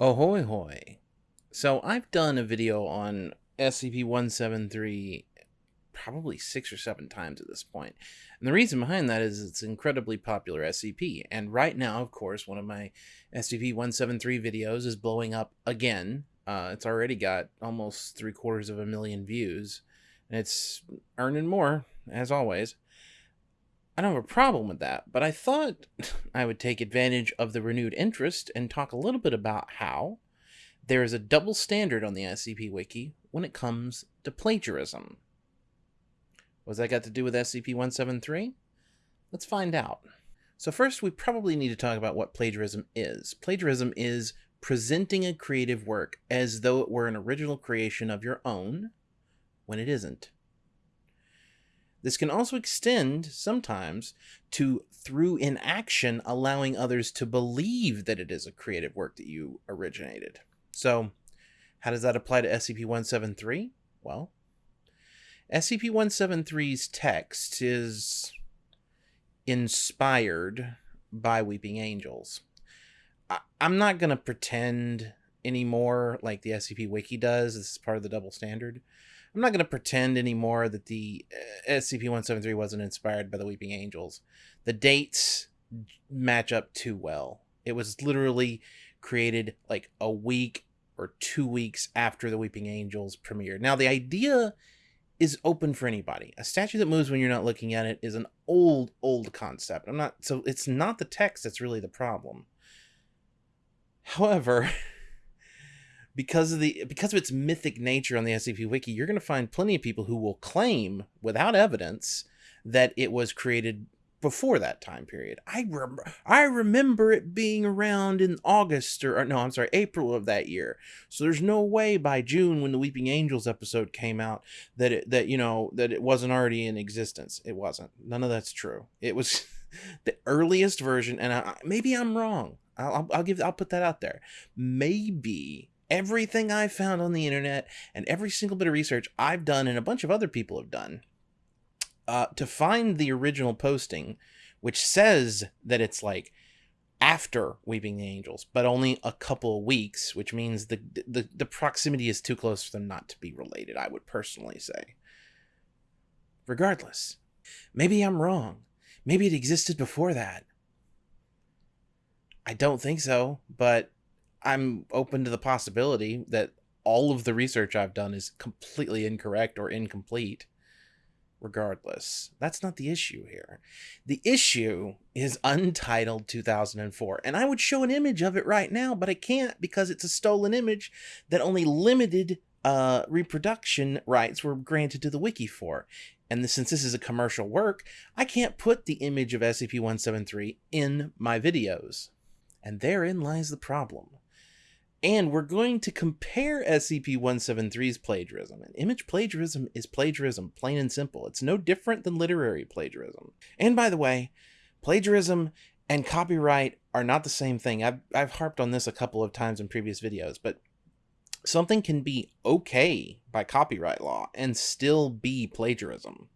Ahoy hoy. So I've done a video on SCP-173 probably six or seven times at this point. And the reason behind that is it's incredibly popular SCP. And right now, of course, one of my SCP-173 videos is blowing up again. Uh, it's already got almost three quarters of a million views. And it's earning more, as always. I don't have a problem with that, but I thought I would take advantage of the renewed interest and talk a little bit about how there is a double standard on the SCP Wiki when it comes to plagiarism. What's that got to do with SCP 173? Let's find out. So, first, we probably need to talk about what plagiarism is. Plagiarism is presenting a creative work as though it were an original creation of your own when it isn't. This can also extend sometimes to through inaction allowing others to believe that it is a creative work that you originated. So, how does that apply to SCP 173? Well, SCP 173's text is inspired by Weeping Angels. I- am not going to pretend anymore like the SCP Wiki does. This is part of the double standard. I'm not going to pretend anymore that the uh, SCP-173 wasn't inspired by the Weeping Angels. The dates match up too well. It was literally created like a week or two weeks after the Weeping Angels premiered. Now, the idea is open for anybody. A statue that moves when you're not looking at it is an old, old concept. I'm not so it's not the text that's really the problem. However, because of the because of its mythic nature on the SCP Wiki, you're going to find plenty of people who will claim without evidence that it was created before that time period. I rem- I remember it being around in August or, or, no, I'm sorry, April of that year. So there's no way by June when the Weeping Angels episode came out that it that you know that it wasn't already in existence. It wasn't. None of that's true. It was the earliest version, and I, maybe I'm wrong. I'll, I'll give I'll put that out there. Maybe everything I've found on the internet and every single bit of research I've done and a bunch of other people have done uh, to find the original posting, which says that it's like after Weeping the Angels, but only a couple weeks, which means the, the the proximity is too close for them not to be related. I would personally say. Regardless, maybe I'm wrong. Maybe it existed before that. I don't think so, but I'm open to the possibility that all of the research I've done is completely incorrect or incomplete. Regardless, that's not the issue here. The issue is Untitled 2004, and I would show an image of it right now, but I can't because it's a stolen image that only limited uh, reproduction rights were granted to the wiki for. And since this is a commercial work, I can't put the image of SCP-173 in my videos. And therein lies the problem. And we're going to compare SCP-173's plagiarism. And image plagiarism is plagiarism, plain and simple. It's no different than literary plagiarism. And by the way, plagiarism and copyright are not the same thing. I've, I've harped on this a couple of times in previous videos, but something can be okay by copyright law and still be plagiarism.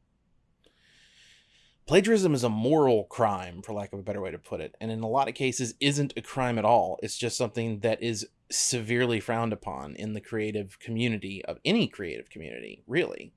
Plagiarism is a moral crime, for lack of a better way to put it, and in a lot of cases isn't a crime at all. It's just something that is severely frowned upon in the creative community of any creative community, really.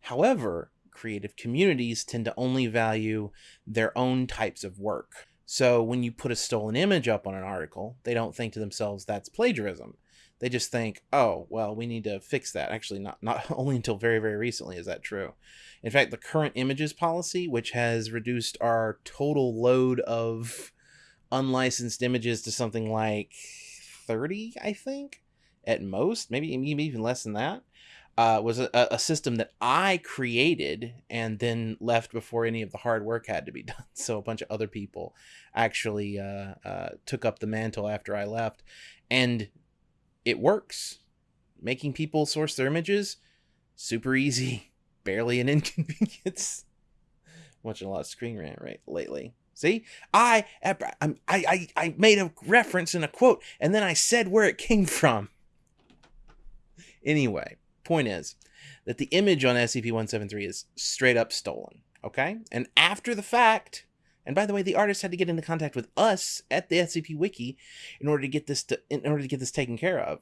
However, creative communities tend to only value their own types of work. So when you put a stolen image up on an article, they don't think to themselves that's plagiarism. They just think, oh, well, we need to fix that. Actually, not, not only until very, very recently is that true. In fact, the current images policy, which has reduced our total load of unlicensed images to something like 30, I think, at most, maybe, maybe even less than that, uh, was a, a system that I created and then left before any of the hard work had to be done. So a bunch of other people actually uh, uh, took up the mantle after I left. And it works. Making people source their images, super easy, barely an inconvenience. Watching a lot of Screen Rant right lately. See, I, I I I made a reference in a quote, and then I said where it came from. Anyway, point is that the image on SCP-173 is straight up stolen. Okay, and after the fact, And by the way, the artist had to get into contact with us at the SCP Wiki in order to get this to, in order to get this taken care of.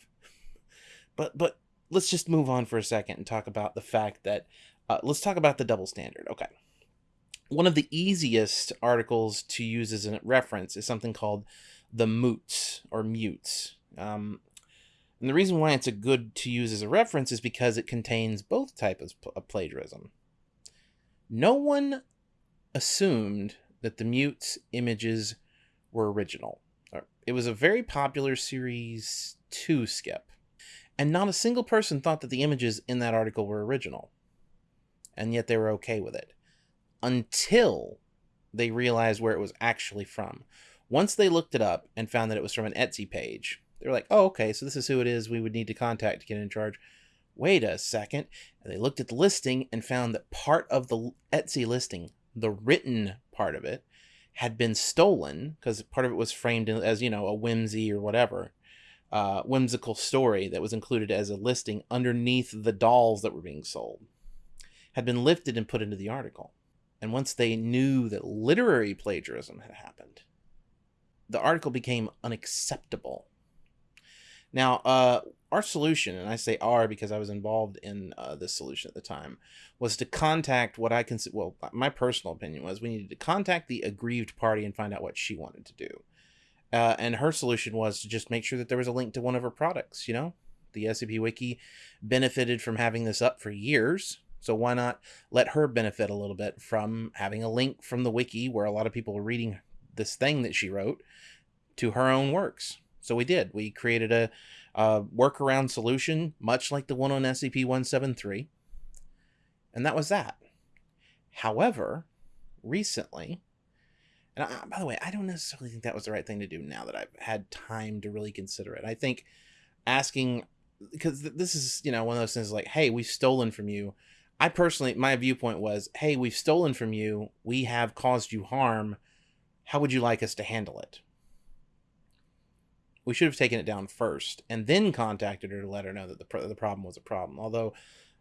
But but let's just move on for a second and talk about the fact that uh, let's talk about the double standard. Okay. One of the easiest articles to use as a reference is something called the moots or mutes. Um, and the reason why it's a good to use as a reference is because it contains both types of plagiarism. No one assumed that the mutes images were original. Uh, it was a very popular Series 2 skip, and not a single person thought that the images in that article were original. And yet they were okay with it. Until they realized where it was actually from. Once they looked it up and found that it was from an Etsy page, they were like, oh, okay, so this is who it is we would need to contact to get in charge. Wait a second. And they looked at the listing and found that part of the Etsy listing, the written part of it, had been stolen because part of it was framed as, you know, a whimsy or whatever, uh, whimsical story that was included as a listing underneath the dolls that were being sold, had been lifted and put into the article. And once they knew that literary plagiarism had happened, the article became unacceptable now, uh, our solution, and I say our because I was involved in uh, this solution at the time, was to contact what I consider, well, my personal opinion was we needed to contact the aggrieved party and find out what she wanted to do. Uh, and her solution was to just make sure that there was a link to one of her products, you know? The SCP Wiki benefited from having this up for years, so why not let her benefit a little bit from having a link from the wiki where a lot of people are reading this thing that she wrote to her own works? So we did. We created a, a workaround solution, much like the one on SCP-173. And that was that. However, recently, and I, by the way, I don't necessarily think that was the right thing to do now that I've had time to really consider it. I think asking, because this is, you know, one of those things like, hey, we've stolen from you. I personally, my viewpoint was, hey, we've stolen from you. We have caused you harm. How would you like us to handle it? We should have taken it down first and then contacted her to let her know that the, pro- the problem was a problem. Although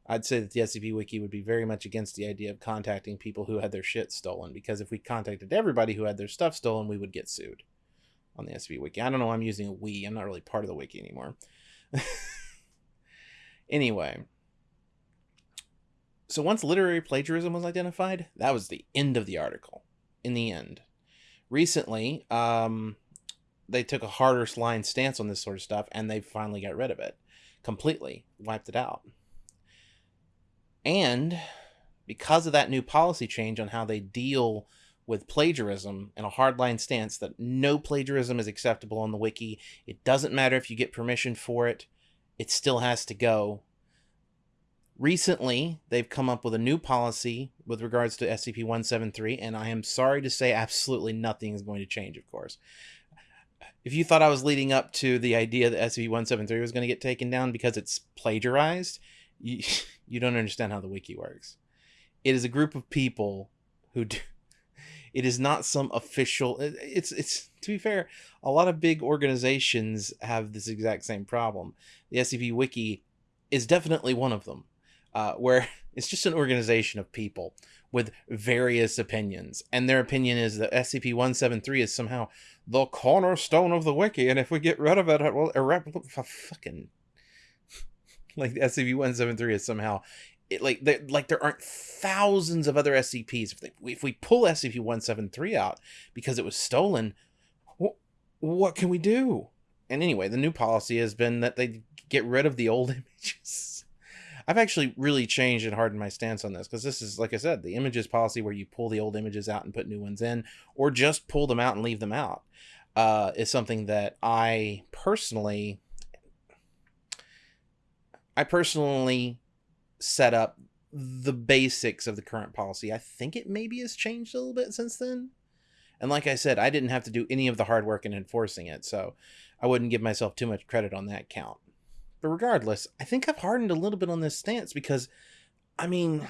I'd say that the SCP Wiki would be very much against the idea of contacting people who had their shit stolen because if we contacted everybody who had their stuff stolen, we would get sued on the SCP Wiki. I don't know. I'm using a we. I'm not really part of the wiki anymore. anyway, so once literary plagiarism was identified, that was the end of the article. In the end, recently, um, they took a harder line stance on this sort of stuff and they finally got rid of it completely, wiped it out. And because of that new policy change on how they deal with plagiarism and a hardline stance that no plagiarism is acceptable on the wiki, it doesn't matter if you get permission for it, it still has to go. Recently, they've come up with a new policy with regards to SCP 173, and I am sorry to say absolutely nothing is going to change, of course if you thought I was leading up to the idea that SCP-173 was going to get taken down because it's plagiarized, you, you don't understand how the wiki works. It is a group of people who do, it is not some official it's it's to be fair, a lot of big organizations have this exact same problem. The SCP wiki is definitely one of them. Uh, where it's just an organization of people with various opinions. And their opinion is that SCP-173 is somehow the cornerstone of the wiki, and if we get rid of it, it will irreparably fucking like SCP-173 is somehow it, like like there aren't thousands of other SCPs. If they, if we pull SCP-173 out because it was stolen, wh- what can we do? And anyway, the new policy has been that they get rid of the old images. I've actually really changed and hardened my stance on this because this is, like I said, the images policy where you pull the old images out and put new ones in, or just pull them out and leave them out, uh, is something that I personally, I personally set up the basics of the current policy. I think it maybe has changed a little bit since then. And like I said, I didn't have to do any of the hard work in enforcing it, so I wouldn't give myself too much credit on that count. But regardless, I think I've hardened a little bit on this stance because, I mean,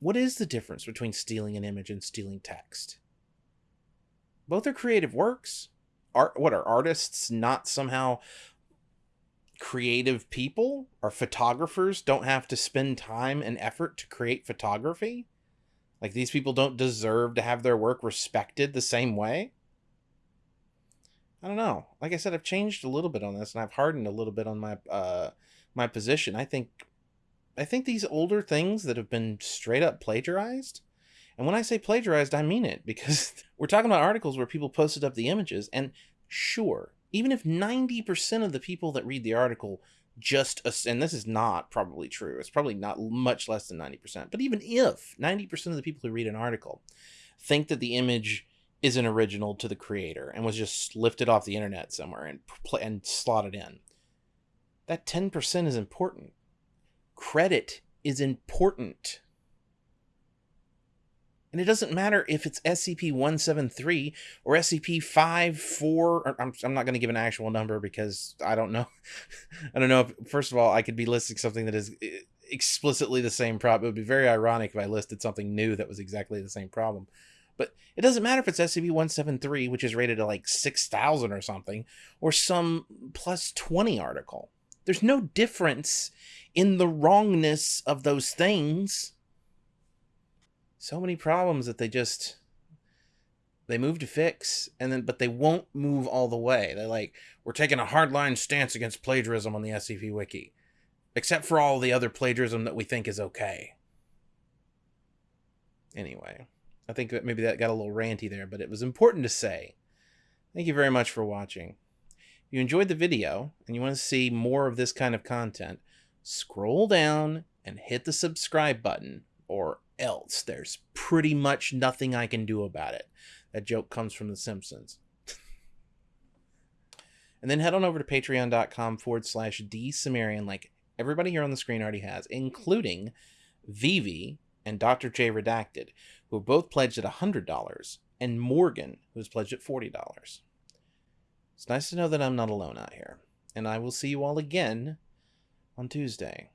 what is the difference between stealing an image and stealing text? Both are creative works. Art, what are artists not somehow creative people? Are photographers don't have to spend time and effort to create photography? Like these people don't deserve to have their work respected the same way? I don't know. Like I said, I've changed a little bit on this and I've hardened a little bit on my uh my position. I think I think these older things that have been straight up plagiarized, and when I say plagiarized, I mean it because we're talking about articles where people posted up the images and sure, even if 90% of the people that read the article just and this is not probably true it's probably not much less than 90% but even if 90% of the people who read an article think that the image is an original to the creator and was just lifted off the internet somewhere and and slotted in that 10% is important credit is important and it doesn't matter if it's SCP-173 or SCP-54. Or I'm, I'm not going to give an actual number because I don't know. I don't know if, first of all, I could be listing something that is eh, explicitly the same problem. It would be very ironic if I listed something new that was exactly the same problem. But it doesn't matter if it's SCP-173, which is rated at like 6,000 or something, or some plus 20 article. There's no difference in the wrongness of those things. So many problems that they just they move to fix and then but they won't move all the way. They're like we're taking a hardline stance against plagiarism on the scp wiki except for all the other plagiarism that we think is okay. Anyway i think that maybe that got a little ranty there but it was important to say thank you very much for watching if you enjoyed the video and you want to see more of this kind of content scroll down and hit the subscribe button or else. There's pretty much nothing I can do about it. That joke comes from The Simpsons. and then head on over to patreon.com forward slash drcimmerian, like everybody here on the screen already has, including Vivi and Dr. J Redacted, who both pledged at $100, and Morgan, who's pledged at $40. It's nice to know that I'm not alone out here, and I will see you all again on Tuesday.